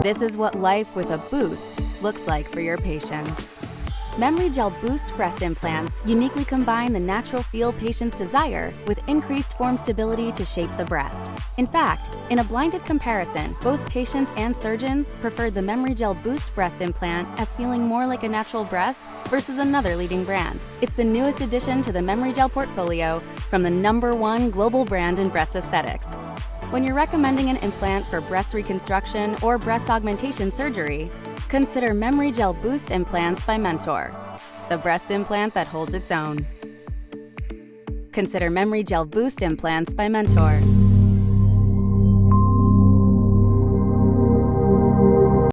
This is what life with a boost looks like for your patients. Memory Gel Boost breast implants uniquely combine the natural feel patients desire with increased form stability to shape the breast. In fact, in a blinded comparison, both patients and surgeons preferred the Memory Gel Boost breast implant as feeling more like a natural breast versus another leading brand. It's the newest addition to the Memory Gel portfolio from the number one global brand in breast aesthetics. When you're recommending an implant for breast reconstruction or breast augmentation surgery, Consider Memory Gel Boost implants by Mentor, the breast implant that holds its own. Consider Memory Gel Boost implants by Mentor.